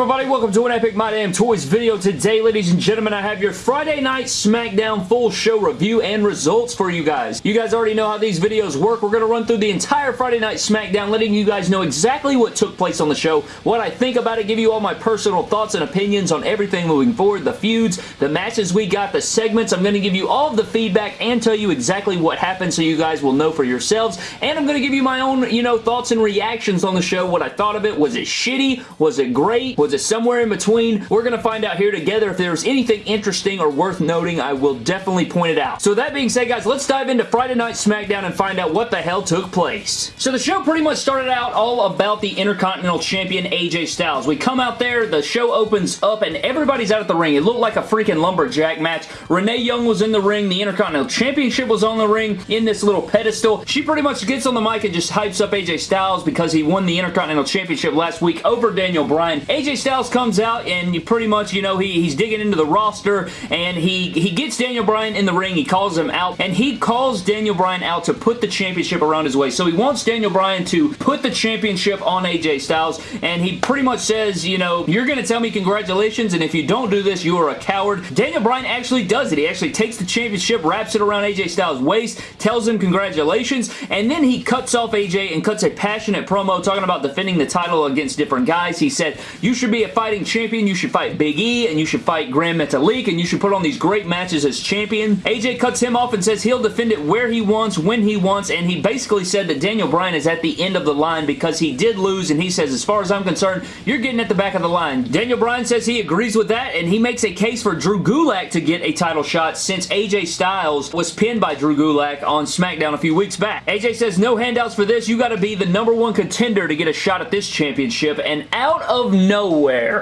everybody? Welcome to an Epic My Damn Toys video. Today, ladies and gentlemen, I have your Friday Night SmackDown full show review and results for you guys. You guys already know how these videos work. We're going to run through the entire Friday Night SmackDown, letting you guys know exactly what took place on the show, what I think about it, give you all my personal thoughts and opinions on everything moving forward, the feuds, the matches we got, the segments. I'm going to give you all of the feedback and tell you exactly what happened so you guys will know for yourselves. And I'm going to give you my own, you know, thoughts and reactions on the show, what I thought of it. Was it shitty? Was it great? Was it somewhere in between? We're going to find out here together. If there's anything interesting or worth noting, I will definitely point it out. So that being said, guys, let's dive into Friday Night SmackDown and find out what the hell took place. So the show pretty much started out all about the Intercontinental Champion AJ Styles. We come out there, the show opens up, and everybody's out at the ring. It looked like a freaking lumberjack match. Renee Young was in the ring. The Intercontinental Championship was on the ring in this little pedestal. She pretty much gets on the mic and just hypes up AJ Styles because he won the Intercontinental Championship last week over Daniel Bryan. AJ Styles comes out and you pretty much, you know, he, he's digging into the roster and he, he gets Daniel Bryan in the ring. He calls him out and he calls Daniel Bryan out to put the championship around his waist. So he wants Daniel Bryan to put the championship on AJ Styles and he pretty much says, you know, you're going to tell me congratulations and if you don't do this, you are a coward. Daniel Bryan actually does it. He actually takes the championship, wraps it around AJ Styles' waist, tells him congratulations, and then he cuts off AJ and cuts a passionate promo talking about defending the title against different guys. He said, you should be a fighting champion, you should fight Big E, and you should fight Gran Metalik, and you should put on these great matches as champion. AJ cuts him off and says he'll defend it where he wants, when he wants, and he basically said that Daniel Bryan is at the end of the line because he did lose, and he says, as far as I'm concerned, you're getting at the back of the line. Daniel Bryan says he agrees with that, and he makes a case for Drew Gulak to get a title shot since AJ Styles was pinned by Drew Gulak on SmackDown a few weeks back. AJ says, no handouts for this. You got to be the number one contender to get a shot at this championship, and out of nowhere,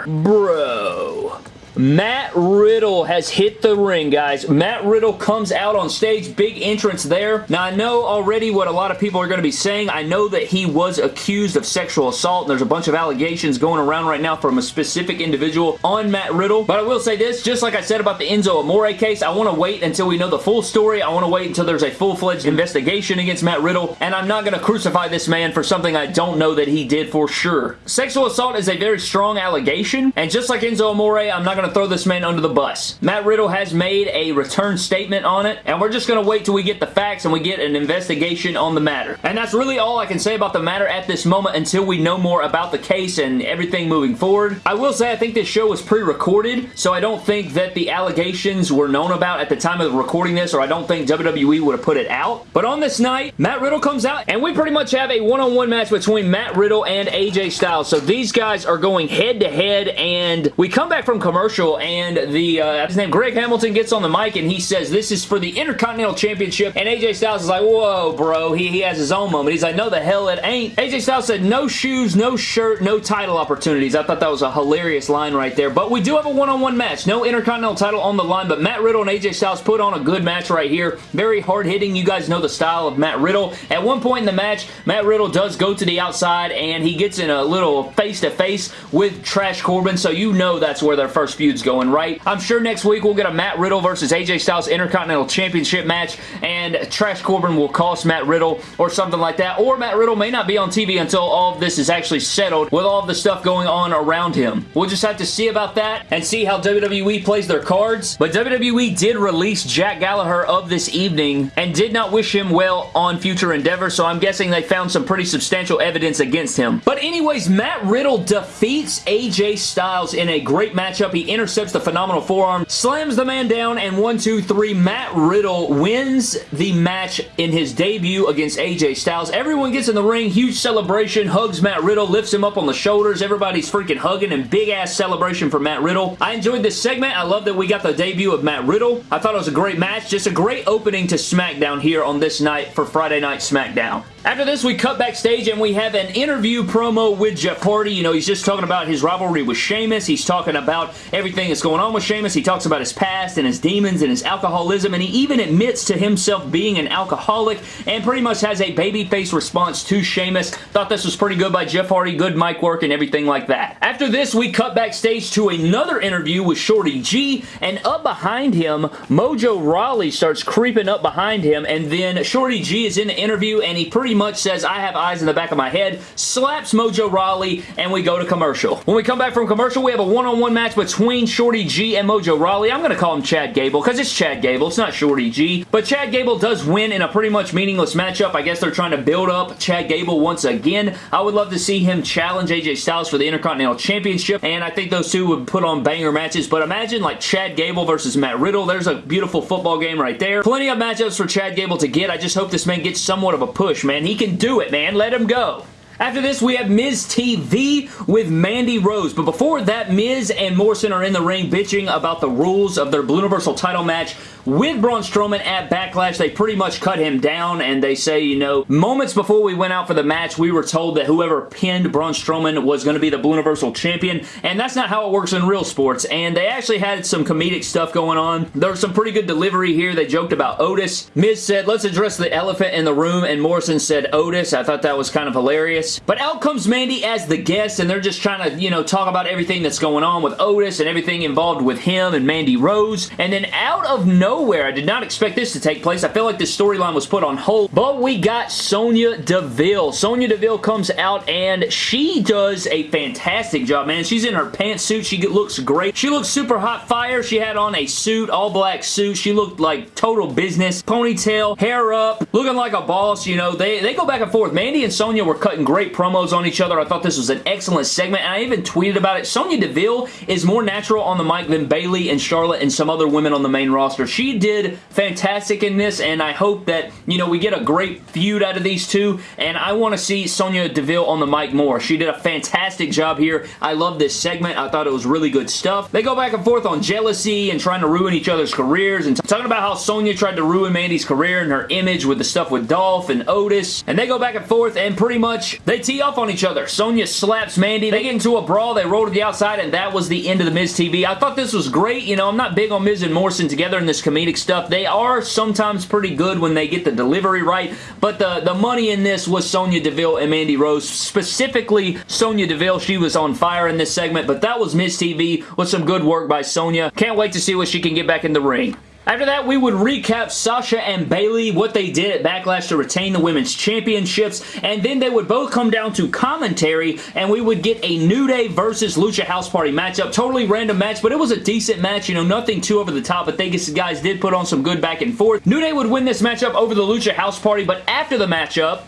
bro, Matt Riddle has hit the ring, guys. Matt Riddle comes out on stage. Big entrance there. Now, I know already what a lot of people are going to be saying. I know that he was accused of sexual assault, and there's a bunch of allegations going around right now from a specific individual on Matt Riddle. But I will say this, just like I said about the Enzo Amore case, I want to wait until we know the full story. I want to wait until there's a full-fledged investigation against Matt Riddle, and I'm not going to crucify this man for something I don't know that he did for sure. Sexual assault is a very strong allegation, and just like Enzo Amore, I'm not going to to throw this man under the bus. Matt Riddle has made a return statement on it, and we're just going to wait till we get the facts and we get an investigation on the matter. And that's really all I can say about the matter at this moment until we know more about the case and everything moving forward. I will say I think this show was pre-recorded, so I don't think that the allegations were known about at the time of recording this, or I don't think WWE would have put it out. But on this night, Matt Riddle comes out, and we pretty much have a one-on-one -on -one match between Matt Riddle and AJ Styles. So these guys are going head-to-head, -head, and we come back from commercial and the, uh, his name, Greg Hamilton gets on the mic and he says this is for the Intercontinental Championship and AJ Styles is like, whoa, bro. He, he has his own moment. He's like, no, the hell it ain't. AJ Styles said no shoes, no shirt, no title opportunities. I thought that was a hilarious line right there. But we do have a one-on-one -on -one match. No Intercontinental title on the line, but Matt Riddle and AJ Styles put on a good match right here. Very hard-hitting. You guys know the style of Matt Riddle. At one point in the match, Matt Riddle does go to the outside and he gets in a little face-to-face -face with Trash Corbin, so you know that's where their first feud feud's going, right? I'm sure next week we'll get a Matt Riddle versus AJ Styles Intercontinental Championship match and Trash Corbin will cost Matt Riddle or something like that. Or Matt Riddle may not be on TV until all of this is actually settled with all of the stuff going on around him. We'll just have to see about that and see how WWE plays their cards. But WWE did release Jack Gallagher of this evening and did not wish him well on future endeavors, so I'm guessing they found some pretty substantial evidence against him. But anyways, Matt Riddle defeats AJ Styles in a great matchup. He intercepts the phenomenal forearm, slams the man down, and one, two, three, Matt Riddle wins the match in his debut against AJ Styles. Everyone gets in the ring, huge celebration, hugs Matt Riddle, lifts him up on the shoulders. Everybody's freaking hugging and big-ass celebration for Matt Riddle. I enjoyed this segment. I love that we got the debut of Matt Riddle. I thought it was a great match. Just a great opening to SmackDown here on this night for Friday Night SmackDown. After this, we cut backstage and we have an interview promo with Jeff Hardy. You know, he's just talking about his rivalry with Sheamus. He's talking about everything that's going on with Sheamus. He talks about his past and his demons and his alcoholism, and he even admits to himself being an alcoholic and pretty much has a babyface response to Sheamus. Thought this was pretty good by Jeff Hardy. Good mic work and everything like that. After this, we cut backstage to another interview with Shorty G, and up behind him, Mojo Rawley starts creeping up behind him, and then Shorty G is in the interview, and he pretty much says, I have eyes in the back of my head, slaps Mojo Rawley, and we go to commercial. When we come back from commercial, we have a one-on-one -on -one match between Shorty G and Mojo Rawley. I'm going to call him Chad Gable because it's Chad Gable. It's not Shorty G. But Chad Gable does win in a pretty much meaningless matchup. I guess they're trying to build up Chad Gable once again. I would love to see him challenge AJ Styles for the Intercontinental Championship, and I think those two would put on banger matches. But imagine like Chad Gable versus Matt Riddle. There's a beautiful football game right there. Plenty of matchups for Chad Gable to get. I just hope this man gets somewhat of a push, man. And he can do it, man. Let him go. After this, we have Miz TV with Mandy Rose. But before that, Miz and Morrison are in the ring bitching about the rules of their Blue Universal title match with Braun Strowman at Backlash, they pretty much cut him down and they say, you know, moments before we went out for the match, we were told that whoever pinned Braun Strowman was going to be the Blue Universal Champion, and that's not how it works in real sports, and they actually had some comedic stuff going on. There was some pretty good delivery here. They joked about Otis. Miz said, let's address the elephant in the room, and Morrison said Otis. I thought that was kind of hilarious. But out comes Mandy as the guest, and they're just trying to, you know, talk about everything that's going on with Otis and everything involved with him and Mandy Rose, and then out of nowhere. I did not expect this to take place. I feel like this storyline was put on hold, but we got Sonya Deville. Sonya Deville comes out and she does a fantastic job, man. She's in her pantsuit. She looks great. She looks super hot fire. She had on a suit, all black suit. She looked like total business. Ponytail, hair up, looking like a boss. You know, they, they go back and forth. Mandy and Sonya were cutting great promos on each other. I thought this was an excellent segment, and I even tweeted about it. Sonya Deville is more natural on the mic than Bayley and Charlotte and some other women on the main roster. She did fantastic in this, and I hope that, you know, we get a great feud out of these two, and I want to see Sonya Deville on the mic more. She did a fantastic job here. I love this segment. I thought it was really good stuff. They go back and forth on jealousy and trying to ruin each other's careers, and talking about how Sonya tried to ruin Mandy's career and her image with the stuff with Dolph and Otis, and they go back and forth, and pretty much they tee off on each other. Sonya slaps Mandy. They get into a brawl. They roll to the outside, and that was the end of the Miz TV. I thought this was great. You know, I'm not big on Miz and Morrison together in this comedic stuff. They are sometimes pretty good when they get the delivery right, but the, the money in this was Sonya Deville and Mandy Rose. Specifically, Sonya Deville, she was on fire in this segment, but that was Miz TV with some good work by Sonya. Can't wait to see what she can get back in the ring. After that, we would recap Sasha and Bayley, what they did at Backlash to retain the Women's Championships, and then they would both come down to commentary, and we would get a New Day versus Lucha House Party matchup. Totally random match, but it was a decent match, you know, nothing too over the top, but they guys did put on some good back and forth. New Day would win this matchup over the Lucha House Party, but after the matchup,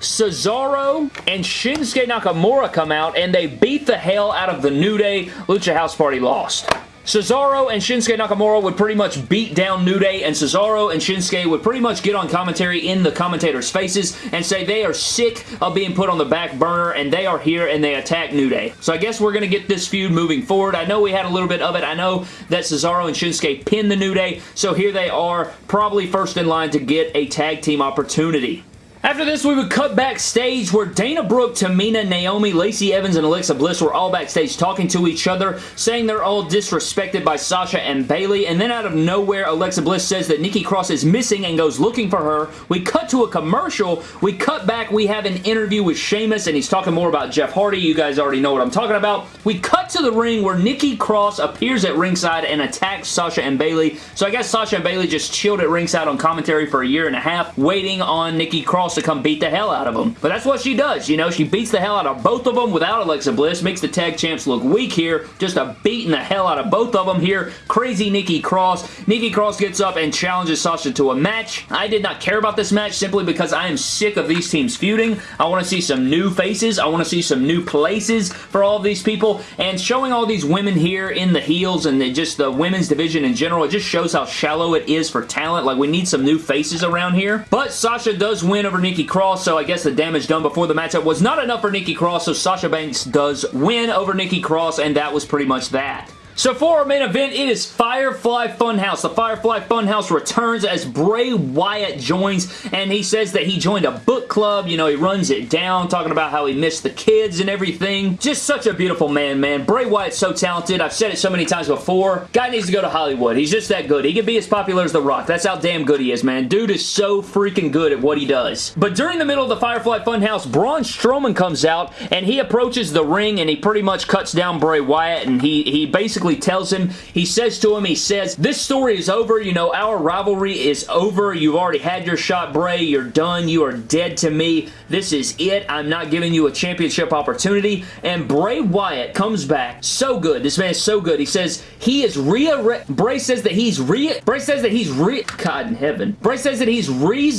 Cesaro and Shinsuke Nakamura come out and they beat the hell out of the New Day. Lucha House Party lost. Cesaro and Shinsuke Nakamura would pretty much beat down New Day, and Cesaro and Shinsuke would pretty much get on commentary in the commentators' faces and say they are sick of being put on the back burner, and they are here and they attack New Day. So I guess we're going to get this feud moving forward. I know we had a little bit of it. I know that Cesaro and Shinsuke pinned the New Day, so here they are, probably first in line to get a tag team opportunity. After this, we would cut backstage where Dana Brooke, Tamina, Naomi, Lacey Evans, and Alexa Bliss were all backstage talking to each other, saying they're all disrespected by Sasha and Bayley, and then out of nowhere, Alexa Bliss says that Nikki Cross is missing and goes looking for her. We cut to a commercial. We cut back. We have an interview with Sheamus, and he's talking more about Jeff Hardy. You guys already know what I'm talking about. We cut to the ring where Nikki Cross appears at ringside and attacks Sasha and Bayley. So I guess Sasha and Bayley just chilled at ringside on commentary for a year and a half, waiting on Nikki Cross to come beat the hell out of them. But that's what she does, you know? She beats the hell out of both of them without Alexa Bliss, makes the tag champs look weak here, just a beating the hell out of both of them here. Crazy Nikki Cross. Nikki Cross gets up and challenges Sasha to a match. I did not care about this match simply because I am sick of these teams feuding. I want to see some new faces. I want to see some new places for all of these people, and showing all these women here in the heels and the, just the women's division in general, it just shows how shallow it is for talent. Like, we need some new faces around here. But Sasha does win over Nikki Cross, so I guess the damage done before the matchup was not enough for Nikki Cross, so Sasha Banks does win over Nikki Cross, and that was pretty much that. So for our main event, it is Firefly Funhouse. The Firefly Funhouse returns as Bray Wyatt joins, and he says that he joined a book club. You know, he runs it down, talking about how he missed the kids and everything. Just such a beautiful man, man. Bray Wyatt's so talented. I've said it so many times before. Guy needs to go to Hollywood. He's just that good. He can be as popular as The Rock. That's how damn good he is, man. Dude is so freaking good at what he does. But during the middle of the Firefly Funhouse, Braun Strowman comes out, and he approaches the ring, and he pretty much cuts down Bray Wyatt, and he, he basically basically tells him, he says to him, he says, this story is over. You know, our rivalry is over. You've already had your shot, Bray. You're done. You are dead to me. This is it. I'm not giving you a championship opportunity. And Bray Wyatt comes back so good. This man is so good. He says he is re Bray says that he's re Bray says that he's re God in heaven. Bray says that he's re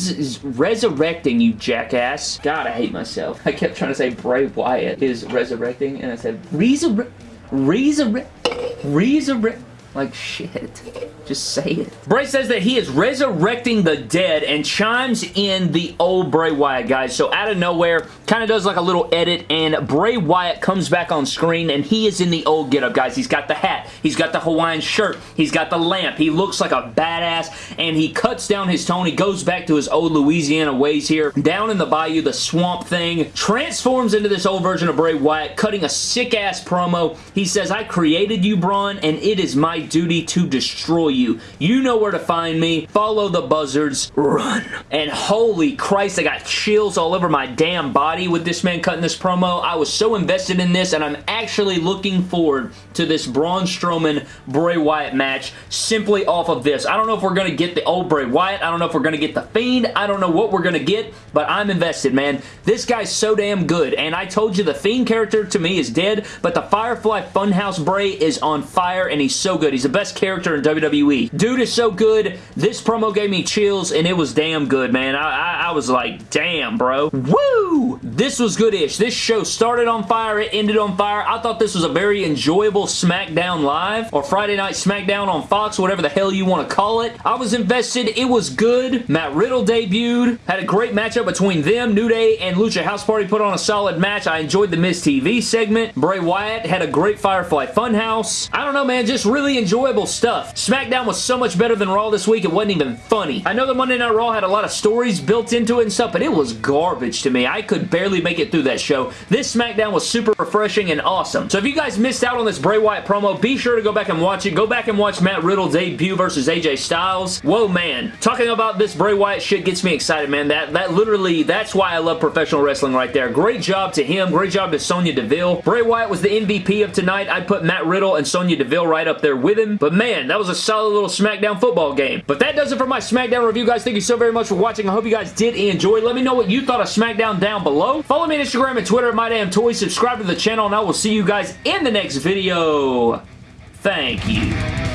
resurrecting you jackass. God, I hate myself. I kept trying to say Bray Wyatt is resurrecting and I said resurrect resurrect resurrect like shit. Just say it. Bray says that he is resurrecting the dead and chimes in the old Bray Wyatt, guys. So out of nowhere, kind of does like a little edit and Bray Wyatt comes back on screen and he is in the old getup, guys. He's got the hat. He's got the Hawaiian shirt. He's got the lamp. He looks like a badass and he cuts down his tone. He goes back to his old Louisiana ways here. Down in the bayou, the swamp thing. Transforms into this old version of Bray Wyatt, cutting a sick-ass promo. He says, I created you, Braun, and it is my duty to destroy you you. You know where to find me. Follow the buzzards. Run. And holy Christ, I got chills all over my damn body with this man cutting this promo. I was so invested in this, and I'm actually looking forward to this Braun Strowman Bray Wyatt match simply off of this. I don't know if we're going to get the old Bray Wyatt. I don't know if we're going to get the Fiend. I don't know what we're going to get, but I'm invested, man. This guy's so damn good, and I told you the Fiend character to me is dead, but the Firefly Funhouse Bray is on fire, and he's so good. He's the best character in WWE. Dude is so good. This promo gave me chills, and it was damn good, man. I, I, I was like, damn, bro. Woo! This was good-ish. This show started on fire. It ended on fire. I thought this was a very enjoyable SmackDown Live or Friday Night SmackDown on Fox, whatever the hell you want to call it. I was invested. It was good. Matt Riddle debuted. Had a great matchup between them. New Day and Lucha House Party put on a solid match. I enjoyed the Miz TV segment. Bray Wyatt had a great Firefly Funhouse. I don't know, man. Just really enjoyable stuff. SmackDown was so much better than Raw this week, it wasn't even funny. I know the Monday Night Raw had a lot of stories built into it and stuff, but it was garbage to me. I could barely make it through that show. This SmackDown was super refreshing and awesome. So if you guys missed out on this Bray Wyatt promo, be sure to go back and watch it. Go back and watch Matt Riddle debut versus AJ Styles. Whoa, man. Talking about this Bray Wyatt shit gets me excited, man. That, that literally, that's why I love professional wrestling right there. Great job to him. Great job to Sonya Deville. Bray Wyatt was the MVP of tonight. I'd put Matt Riddle and Sonya Deville right up there with him. But man, that was a solid little SmackDown football game. But that does it for my SmackDown review, guys. Thank you so very much for watching. I hope you guys did enjoy. Let me know what you thought of SmackDown down below. Follow me on Instagram and Twitter at MyDamnToys. Subscribe to the channel, and I will see you guys in the next video. Thank you.